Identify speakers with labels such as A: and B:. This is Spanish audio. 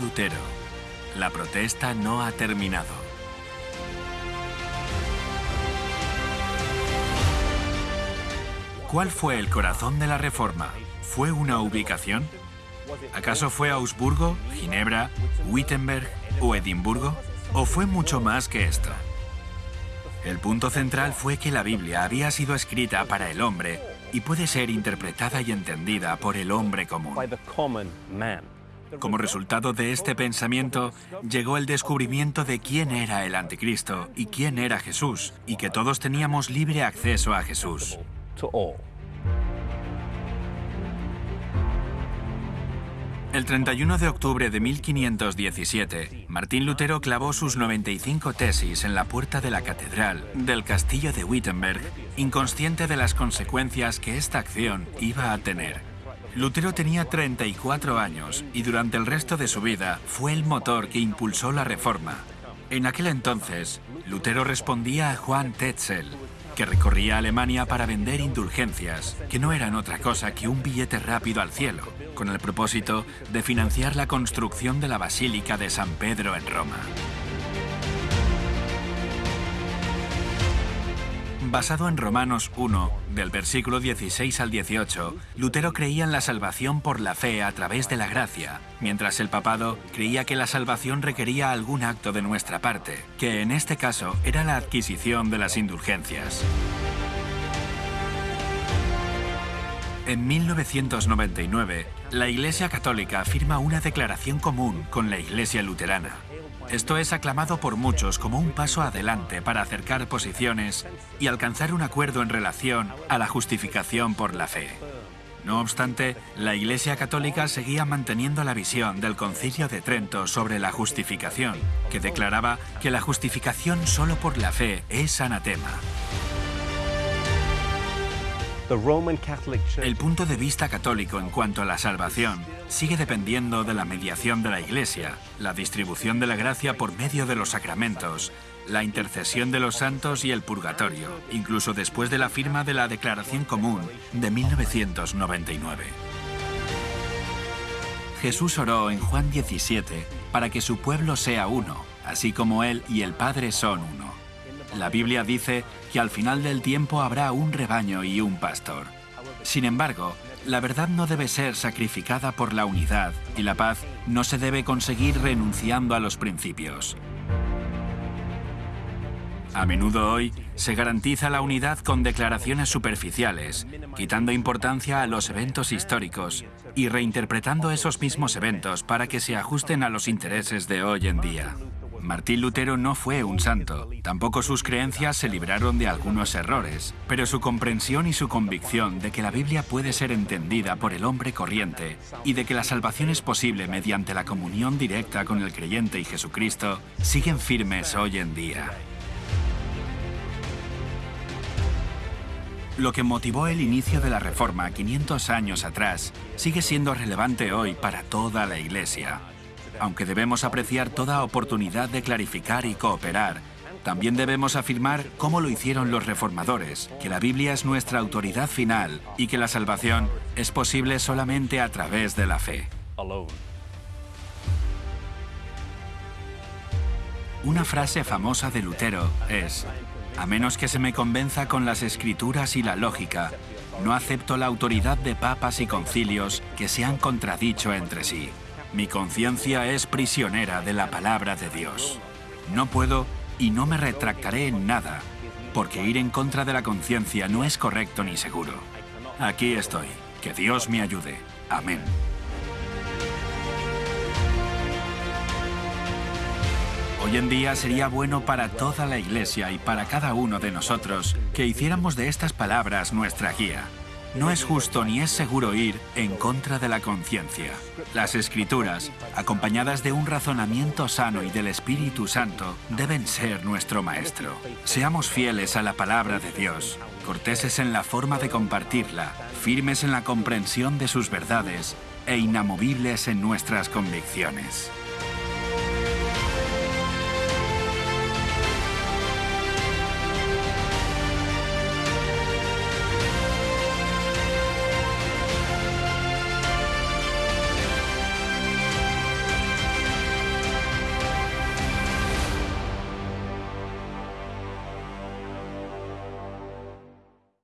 A: Lutero. La protesta no ha terminado. ¿Cuál fue el corazón de la reforma? ¿Fue una ubicación? ¿Acaso fue Augsburgo, Ginebra, Wittenberg o Edimburgo? ¿O fue mucho más que esto? El punto central fue que la Biblia había sido escrita para el hombre y puede ser interpretada y entendida por el hombre común. Como resultado de este pensamiento, llegó el descubrimiento de quién era el anticristo y quién era Jesús, y que todos teníamos libre acceso a Jesús. El 31 de octubre de 1517, Martín Lutero clavó sus 95 tesis en la puerta de la catedral del castillo de Wittenberg, inconsciente de las consecuencias que esta acción iba a tener. Lutero tenía 34 años y durante el resto de su vida fue el motor que impulsó la reforma. En aquel entonces, Lutero respondía a Juan Tetzel, que recorría Alemania para vender indulgencias, que no eran otra cosa que un billete rápido al cielo, con el propósito de financiar la construcción de la Basílica de San Pedro en Roma. Basado en Romanos 1, del versículo 16 al 18, Lutero creía en la salvación por la fe a través de la gracia, mientras el papado creía que la salvación requería algún acto de nuestra parte, que en este caso era la adquisición de las indulgencias. En 1999, la Iglesia Católica firma una declaración común con la Iglesia Luterana. Esto es aclamado por muchos como un paso adelante para acercar posiciones y alcanzar un acuerdo en relación a la justificación por la fe. No obstante, la Iglesia Católica seguía manteniendo la visión del Concilio de Trento sobre la justificación, que declaraba que la justificación solo por la fe es anatema. El punto de vista católico en cuanto a la salvación sigue dependiendo de la mediación de la Iglesia, la distribución de la gracia por medio de los sacramentos, la intercesión de los santos y el purgatorio, incluso después de la firma de la Declaración Común de 1999. Jesús oró en Juan 17 para que su pueblo sea uno, así como Él y el Padre son uno. La Biblia dice que al final del tiempo habrá un rebaño y un pastor. Sin embargo, la verdad no debe ser sacrificada por la unidad y la paz no se debe conseguir renunciando a los principios. A menudo hoy se garantiza la unidad con declaraciones superficiales, quitando importancia a los eventos históricos y reinterpretando esos mismos eventos para que se ajusten a los intereses de hoy en día. Martín Lutero no fue un santo, tampoco sus creencias se libraron de algunos errores, pero su comprensión y su convicción de que la Biblia puede ser entendida por el hombre corriente y de que la salvación es posible mediante la comunión directa con el creyente y Jesucristo siguen firmes hoy en día. Lo que motivó el inicio de la Reforma 500 años atrás sigue siendo relevante hoy para toda la Iglesia. Aunque debemos apreciar toda oportunidad de clarificar y cooperar, también debemos afirmar, como lo hicieron los reformadores, que la Biblia es nuestra autoridad final y que la salvación es posible solamente a través de la fe. Una frase famosa de Lutero es, a menos que se me convenza con las escrituras y la lógica, no acepto la autoridad de papas y concilios que se han contradicho entre sí. Mi conciencia es prisionera de la palabra de Dios. No puedo y no me retractaré en nada, porque ir en contra de la conciencia no es correcto ni seguro. Aquí estoy. Que Dios me ayude. Amén. Hoy en día sería bueno para toda la Iglesia y para cada uno de nosotros que hiciéramos de estas palabras nuestra guía. No es justo ni es seguro ir en contra de la conciencia. Las escrituras, acompañadas de un razonamiento sano y del Espíritu Santo, deben ser nuestro maestro. Seamos fieles a la palabra de Dios, corteses en la forma de compartirla, firmes en la comprensión de sus verdades e inamovibles en nuestras convicciones.